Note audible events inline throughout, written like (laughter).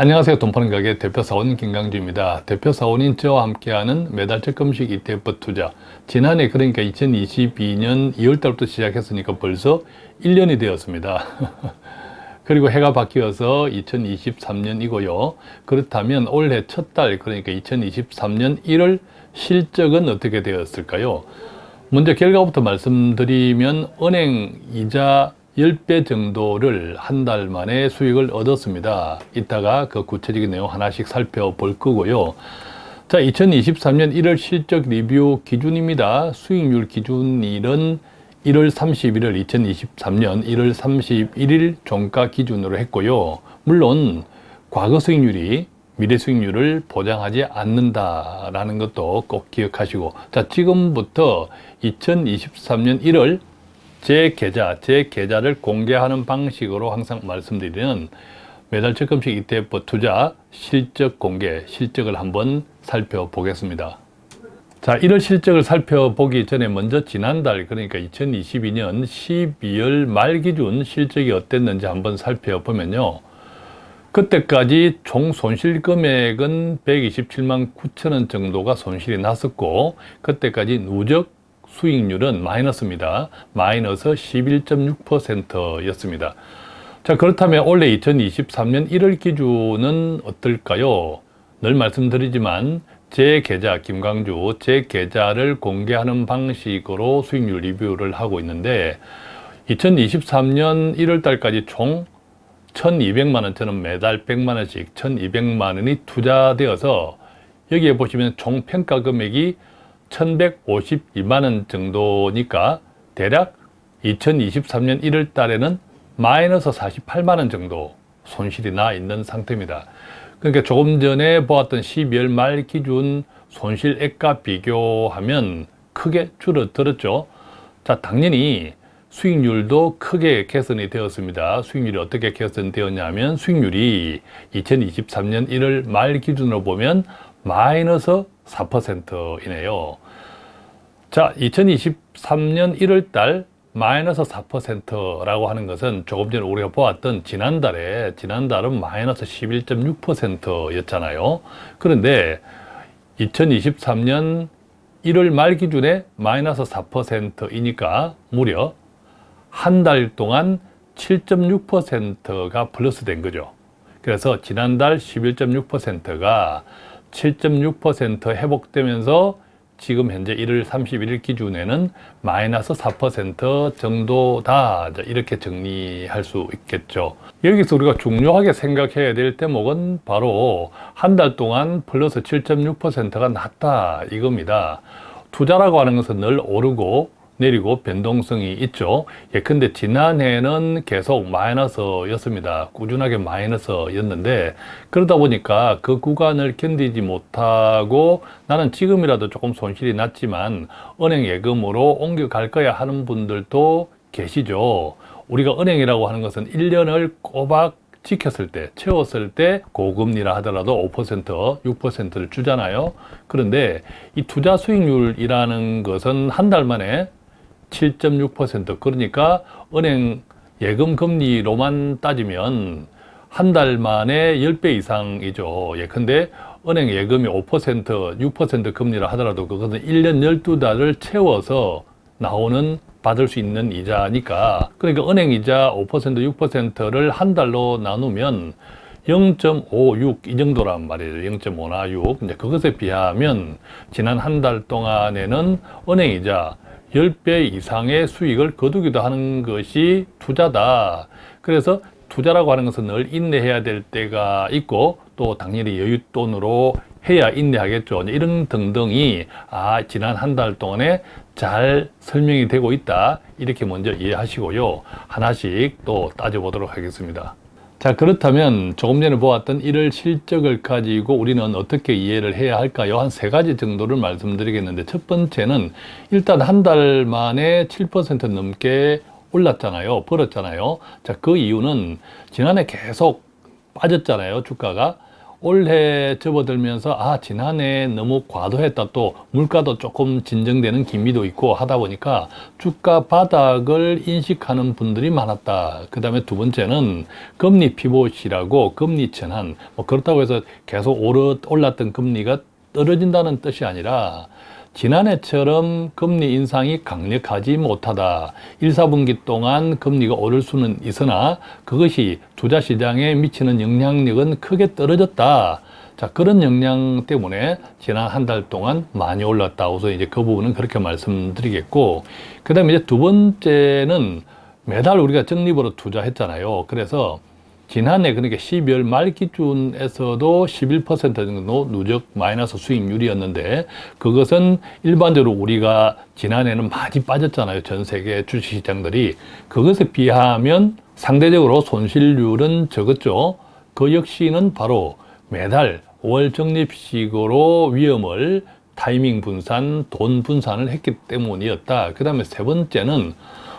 안녕하세요. 돈파는 가게 대표사원 김강주입니다. 대표사원인 저와 함께하는 매달 적금식 ETF 투자 지난해 그러니까 2022년 2월달부터 시작했으니까 벌써 1년이 되었습니다. (laughs) 그리고 해가 바뀌어서 2023년이고요. 그렇다면 올해 첫 달 그러니까 2023년 1월 실적은 어떻게 되었을까요? 먼저 결과부터 말씀드리면 은행 이자 10배 정도를 한 달 만에 수익을 얻었습니다. 이따가 그 구체적인 내용 하나씩 살펴볼 거고요. 자, 2023년 1월 실적 리뷰 기준입니다. 수익률 기준일은 1월 31일 2023년 1월 31일 종가 기준으로 했고요. 물론 과거 수익률이 미래 수익률을 보장하지 않는다라는 것도 꼭 기억하시고 자 지금부터 2023년 1월 제 계좌, 제 계좌를 공개하는 방식으로 항상 말씀드리는 매달 적금식 ETF 투자 실적 공개, 실적을 한번 살펴보겠습니다. 자, 1월 실적을 살펴보기 전에 먼저 지난달, 그러니까 2022년 12월 말 기준 실적이 어땠는지 한번 살펴보면요. 그때까지 총 손실 금액은 127만 9천 원 정도가 손실이 났었고 그때까지 누적 수익률은 마이너스입니다. 마이너스 11.6%였습니다. 자 그렇다면 올해 2023년 1월 기준은 어떨까요? 늘 말씀드리지만 제 계좌 김광주 제 계좌를 공개하는 방식으로 수익률 리뷰를 하고 있는데 2023년 1월 달까지 총 1200만 원 저는 매달 100만 원씩 1200만 원이 투자되어서 여기에 보시면 총 평가 금액이 1152만 원 정도니까 대략 2023년 1월 달에는 마이너스 48만 원 정도 손실이 나 있는 상태입니다. 그러니까 조금 전에 보았던 12월 말 기준 손실액과 비교하면 크게 줄어들었죠. 자, 당연히 수익률도 크게 개선이 되었습니다. 수익률이 어떻게 개선되었냐면 수익률이 2023년 1월 말 기준으로 보면 마이너스 4%이네요. 자, 2023년 1월 달 마이너스 4%라고 하는 것은 조금 전에 우리가 보았던 지난달에 지난달은 마이너스 11.6%였잖아요. 그런데 2023년 1월 말 기준에 마이너스 4%이니까 무려 한 달 동안 7.6%가 플러스 된 거죠. 그래서 지난달 11.6%가 7.6% 회복되면서 지금 현재 1월 31일 기준에는 마이너스 4% 정도다. 이렇게 정리할 수 있겠죠. 여기서 우리가 중요하게 생각해야 될 대목은 바로 한 달 동안 플러스 7.6%가 낮다 이겁니다. 투자라고 하는 것은 늘 오르고 내리고 변동성이 있죠. 예, 근데 지난해는 계속 마이너스 였습니다. 꾸준하게 마이너스 였는데 그러다 보니까 그 구간을 견디지 못하고 나는 지금이라도 조금 손실이 났지만 은행 예금으로 옮겨갈 거야 하는 분들도 계시죠. 우리가 은행이라고 하는 것은 1년을 꼬박 지켰을 때, 채웠을 때 고금리라 하더라도 5%, 6%를 주잖아요. 그런데 이 투자 수익률이라는 것은 한 달 만에 7.6% 그러니까 은행 예금 금리로만 따지면 한 달 만에 10배 이상이죠. 예컨대 은행 예금이 5%, 6% 금리라 하더라도 그것은 1년 12달을 채워서 나오는 받을 수 있는 이자니까 그러니까 은행 이자 5%, 6%를 한 달로 나누면 0.56 이 정도란 말이에요. 0.5나 6. 이제 그것에 비하면 지난 한 달 동안에는 은행 이자 10배 이상의 수익을 거두기도 하는 것이 투자다. 그래서 투자라고 하는 것은 늘 인내해야 될 때가 있고 또 당연히 여윳돈으로 해야 인내하겠죠. 이런 등등이 아 지난 한 달 동안에 잘 설명이 되고 있다. 이렇게 먼저 이해하시고요. 하나씩 또 따져보도록 하겠습니다. 자 그렇다면 조금 전에 보았던 1월 실적을 가지고 우리는 어떻게 이해를 해야 할까요? 한 세 가지 정도를 말씀드리겠는데 첫 번째는 일단 한 달 만에 7% 넘게 올랐잖아요. 벌었잖아요. 자, 그 이유는 지난해 계속 빠졌잖아요. 주가가. 올해 접어들면서 아 지난해 너무 과도했다. 또 물가도 조금 진정되는 기미도 있고 하다 보니까 주가 바닥을 인식하는 분들이 많았다. 그 다음에 두 번째는 금리 피봇이라고 금리 전환 뭐 그렇다고 해서 계속 오르, 올랐던 금리가 떨어진다는 뜻이 아니라 지난해처럼 금리 인상이 강력하지 못하다. 1, 4분기 동안 금리가 오를 수는 있으나 그것이 투자 시장에 미치는 영향력은 크게 떨어졌다. 자, 그런 영향 때문에 지난 한 달 동안 많이 올랐다. 우선 이제 그 부분은 그렇게 말씀드리겠고, 그 다음에 이제 두 번째는 매달 우리가 적립으로 투자했잖아요. 그래서 지난해 그러니까 12월 말 기준에서도 11% 정도 누적 마이너스 수익률이었는데 그것은 일반적으로 우리가 지난해는 많이 빠졌잖아요. 전 세계 주식시장들이. 그것에 비하면 상대적으로 손실률은 적었죠. 그 역시는 바로 매달 월 적립식으로 위험을 타이밍 분산, 돈 분산을 했기 때문이었다. 그 다음에 세 번째는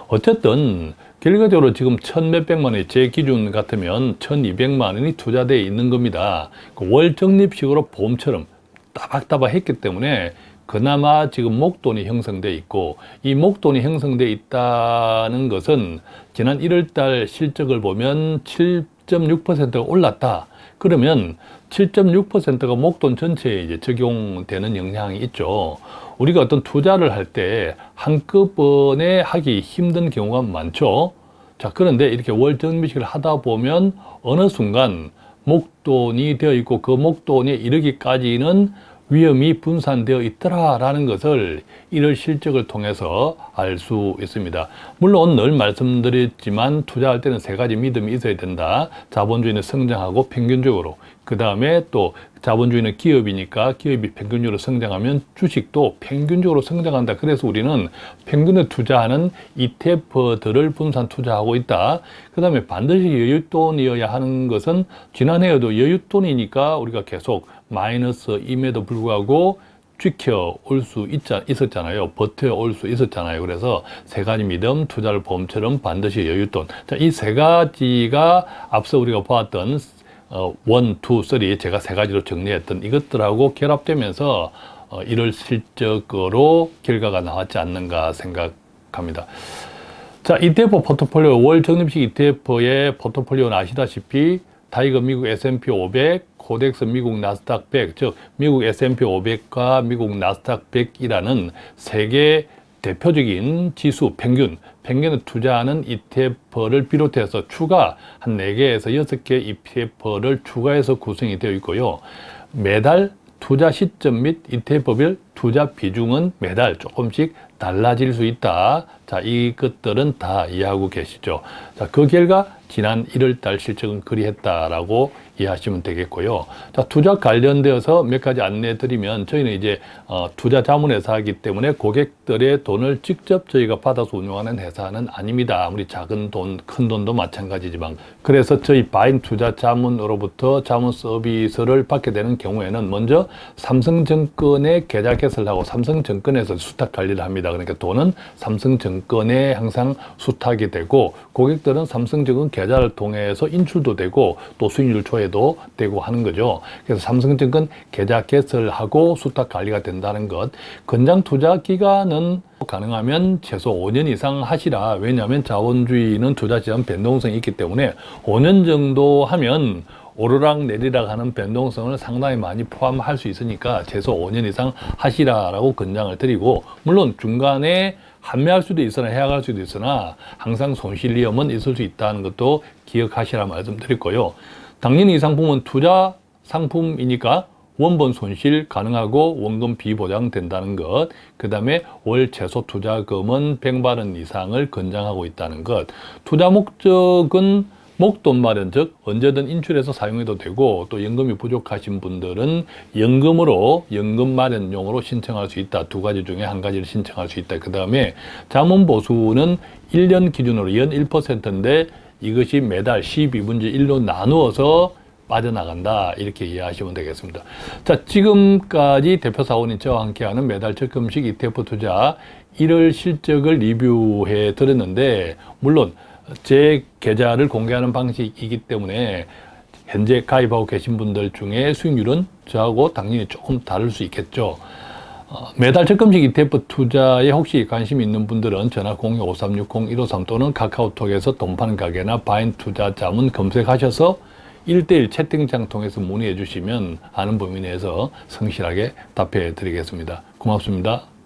어쨌든 결과적으로 지금 천 몇백만 원이 제 기준 같으면 천이백만 원이 투자되어 있는 겁니다. 그월 적립식으로 보험처럼 따박따박 했기 때문에 그나마 지금 목돈이 형성돼 있고 이 목돈이 형성돼 있다는 것은 지난 1월달 실적을 보면 7.6%가 올랐다. 그러면 7.6%가 목돈 전체에 이제 적용되는 영향이 있죠. 우리가 어떤 투자를 할 때 한꺼번에 하기 힘든 경우가 많죠. 자, 그런데 이렇게 월정비식을 하다 보면 어느 순간 목돈이 되어 있고 그 목돈에 이르기까지는 위험이 분산되어 있더라라는 것을 이를 실적을 통해서 알 수 있습니다. 물론 늘 말씀드렸지만 투자할 때는 세 가지 믿음이 있어야 된다. 자본주의는 성장하고 평균적으로 그 다음에 또 자본주의는 기업이니까 기업이 평균적으로 성장하면 주식도 평균적으로 성장한다. 그래서 우리는 평균에 투자하는 ETF들을 분산 투자하고 있다. 그 다음에 반드시 여윳돈이어야 하는 것은 지난해에도 여윳돈이니까 우리가 계속 마이너스임에도 불구하고 지켜올 수 있었잖아요. 버텨올 수 있었잖아요. 그래서 세 가지 믿음, 투자를 보험처럼 반드시 여윳돈. 자, 이세 가지가 앞서 우리가 보았던 어, one, two, three 제가 세 가지로 정리했던 이것들하고 결합되면서 어, 이런 실적으로 결과가 나왔지 않는가 생각합니다. 자, ETF 포트폴리오, 월 적립식 ETF의 포트폴리오는 아시다시피 타이거 미국 S&P 500, 코덱스 미국 나스닥 100, 즉 미국 S&P 500과 미국 나스닥 100이라는 세계 대표적인 지수 평균, 평균에 투자하는 ETF를 비롯해서 추가 한 4개에서 6개 ETF를 추가해서 구성이 되어 있고요. 매달 투자 시점 및 ETF별 투자 비중은 매달 조금씩 달라질 수 있다. 자, 이것들은 다 이해하고 계시죠. 자, 그 결과 지난 1월 달 실적은 그리했다라고 이해하시면 되겠고요. 자, 투자 관련되어서 몇 가지 안내 드리면 저희는 이제 어, 투자 자문회사이기 때문에 고객들의 돈을 직접 저희가 받아서 운영하는 회사는 아닙니다. 아무리 작은 돈, 큰 돈도 마찬가지지만 그래서 저희 바인 투자 자문으로부터 자문 서비스를 받게 되는 경우에는 먼저 삼성증권에 계좌 개설하고 삼성증권에서 수탁 관리를 합니다. 그러니까 돈은 삼성증권 에 항상 수탁이 되고 고객들은 삼성증권 계좌를 통해서 인출도 되고 또 수익률 조회도 되고 하는 거죠. 그래서 삼성증권 계좌 개설하고 수탁 관리가 된다는 것. 건장 투자 기간은 가능하면 최소 5년 이상 하시라. 왜냐하면 자본주의는 투자 시장 변동성이 있기 때문에 5년 정도 하면 오르락 내리락 하는 변동성을 상당히 많이 포함할 수 있으니까 최소 5년 이상 하시라라고 권장을 드리고 물론 중간에 판매할 수도 있으나 해약할 수도 있으나 항상 손실 위험은 있을 수 있다는 것도 기억하시라 말씀드렸고요. 당연히 이 상품은 투자 상품이니까 원본 손실 가능하고 원금 비보장된다는 것, 그 다음에 월 최소 투자금은 100만 원 이상을 권장하고 있다는 것, 투자 목적은 목돈 마련, 즉 언제든 인출해서 사용해도 되고 또 연금이 부족하신 분들은 연금으로 연금 마련용으로 신청할 수 있다. 두 가지 중에 한 가지를 신청할 수 있다. 그 다음에 자문 보수는 1년 기준으로 연 1%인데 이것이 매달 12분지 1로 나누어서 빠져나간다 이렇게 이해하시면 되겠습니다. 자 지금까지 대표 사원인 저와 함께하는 매달 적금식 ETF 투자 1월 실적을 리뷰해 드렸는데 물론 제 계좌를 공개하는 방식이기 때문에 현재 가입하고 계신 분들 중에 수익률은 저하고 당연히 조금 다를 수 있겠죠. 어, 매달 적금식 ETF 투자에 혹시 관심 있는 분들은 전화 02-5360-153 또는 카카오톡에서 돈 파는 가게나 바인 투자 자문 검색하셔서 1대1 채팅창 통해서 문의해 주시면 아는 범위 내에서 성실하게 답해 드리겠습니다. 고맙습니다.